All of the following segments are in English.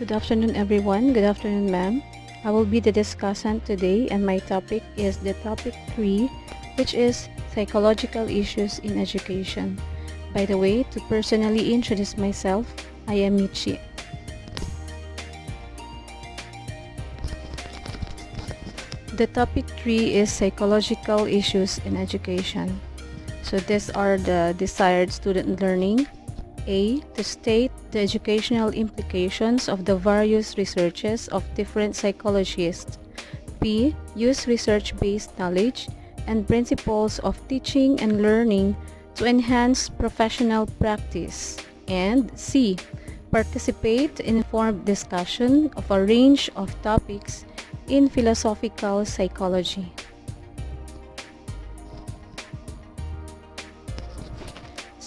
Good afternoon everyone. Good afternoon ma'am. I will be the discussant today and my topic is the topic 3 which is psychological issues in education. By the way, to personally introduce myself, I am Michi. The topic 3 is psychological issues in education. So these are the desired student learning, a. To state the educational implications of the various researches of different psychologists. B. Use research-based knowledge and principles of teaching and learning to enhance professional practice. And C. Participate in informed discussion of a range of topics in philosophical psychology.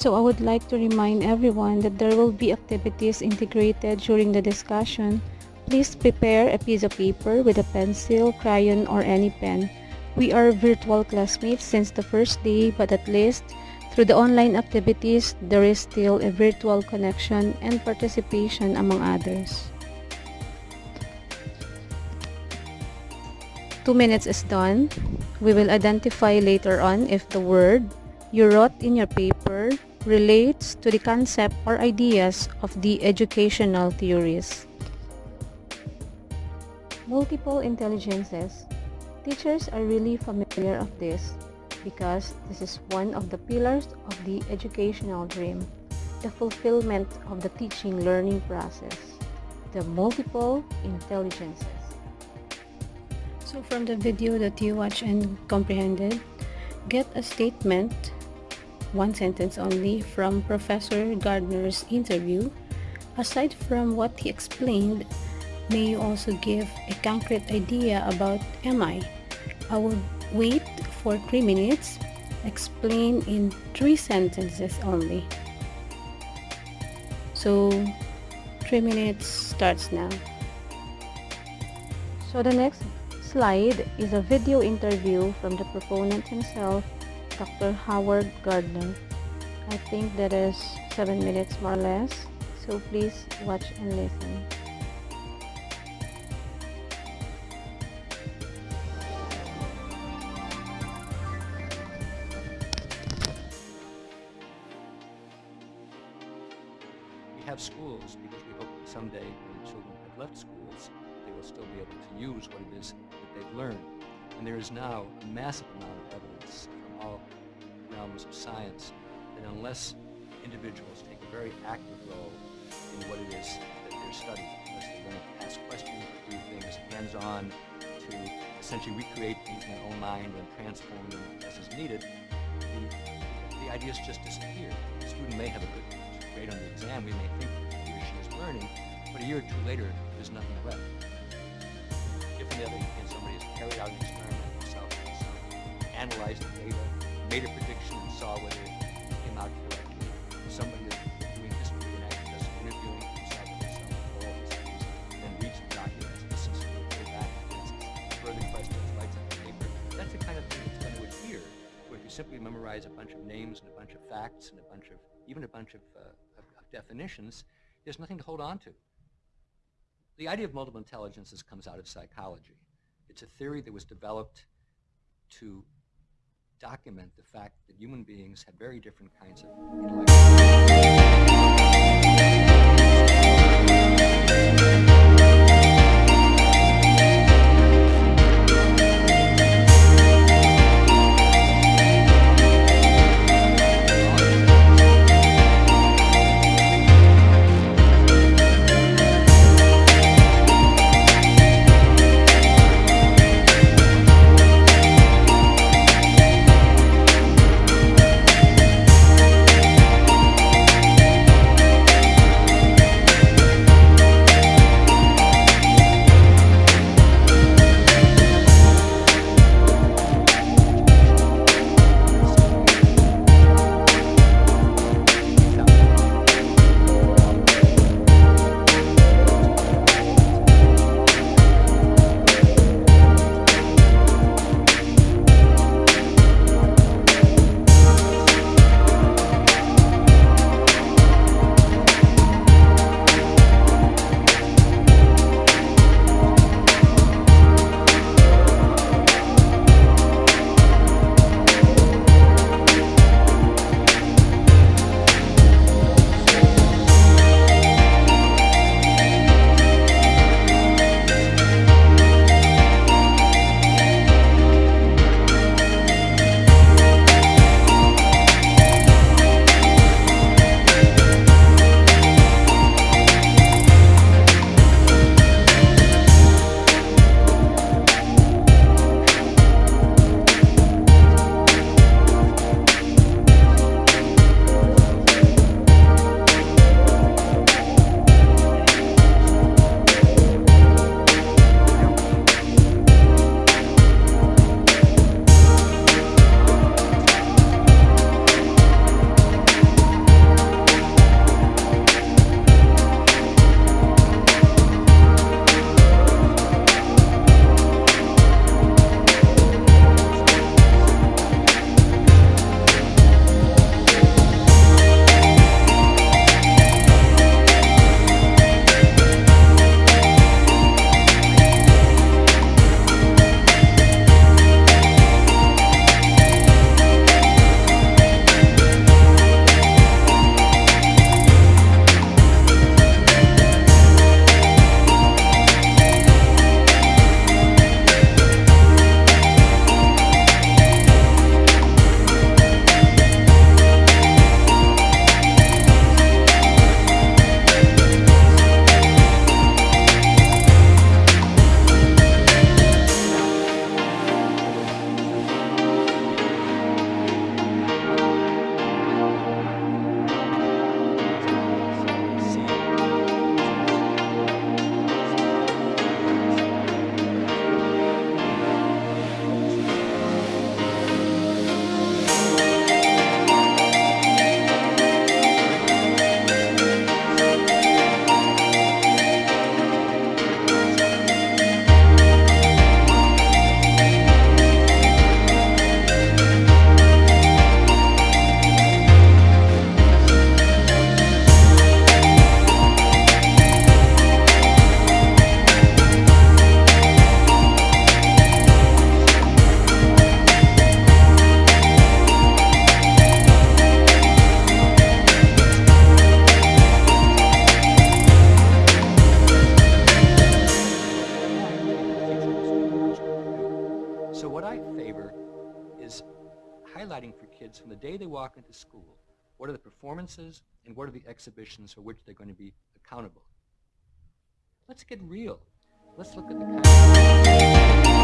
So I would like to remind everyone that there will be activities integrated during the discussion. Please prepare a piece of paper with a pencil, crayon, or any pen. We are virtual classmates since the first day, but at least through the online activities, there is still a virtual connection and participation among others. Two minutes is done. We will identify later on if the word you wrote in your paper relates to the concept or ideas of the educational theories. Multiple intelligences. Teachers are really familiar of this because this is one of the pillars of the educational dream, the fulfillment of the teaching learning process, the multiple intelligences. So from the video that you watched and comprehended, get a statement one sentence only from Professor Gardner's interview. Aside from what he explained, may you also give a concrete idea about MI. I will wait for 3 minutes, explain in 3 sentences only. So 3 minutes starts now. So the next slide is a video interview from the proponent himself Dr. Howard Gardner. I think that is 7 minutes more or less, so please watch and listen. We have schools because we hope that someday when children have left schools, they will still be able to use what it is that they've learned. And there is now a massive amount of evidence all realms of science, that unless individuals take a very active role in what it is that they're studying, unless they learn to ask questions, do things hands-on, to essentially recreate in their own mind and transform them as is needed, the, the ideas just disappear. The student may have a good grade on the exam, we may think he or she is learning, but a year or two later, there's nothing left. If, on the other hand, somebody has carried out analyzed the data, made a prediction, and saw whether it came out correctly. Somebody that's doing history and actually just interviewing herself for all these things, then reads the documents, listens to it, back, asks further questions, writes up a paper. That's the kind of thing that's done with here, where if you simply memorize a bunch of names and a bunch of facts and a bunch of, even a bunch of, uh, of, of definitions, there's nothing to hold on to. The idea of multiple intelligences comes out of psychology. It's a theory that was developed to document the fact that human beings have very different kinds of intellectual walk into school what are the performances and what are the exhibitions for which they're going to be accountable. Let's get real. Let's look at the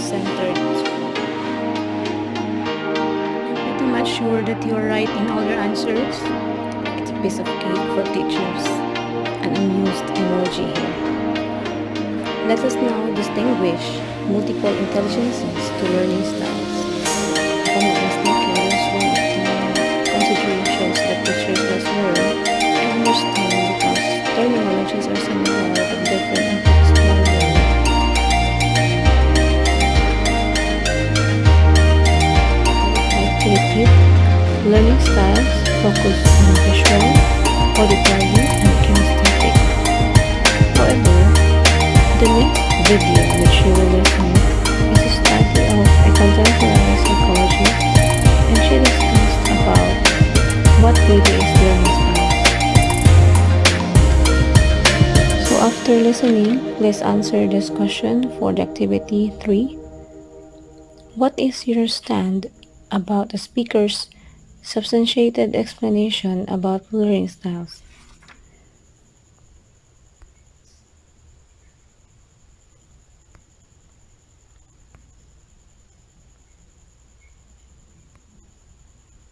self-centered. Pretty much sure that you are right in all your answers. It's a piece of cake for teachers. An unused emoji here. Let us now distinguish multiple intelligences to learning styles. From the instinct considering shows that teachers must learn and understand because terminologies are similar but different styles focus on visual, auditory, and kinesthetic. However, the next video which you will listen is a study of a contemporary psychologist and she discussed about what really is styles. So after listening, please answer this question for the activity 3. What is your stand about the speaker's substantiated explanation about learning styles?